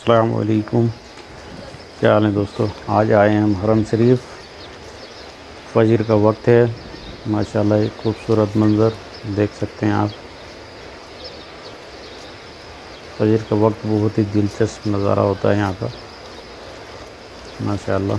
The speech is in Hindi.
अस्सलाम वालेकुम क्या हाल है दोस्तों? आज आए हैं हम हरम शरीफ। फजर का वक्त है। माशाल्लाह, एक खूबसूरत मंज़र देख सकते हैं आप। फजर का वक्त बहुत ही दिलचस्प नज़ारा होता है यहाँ का। माशाल्लाह।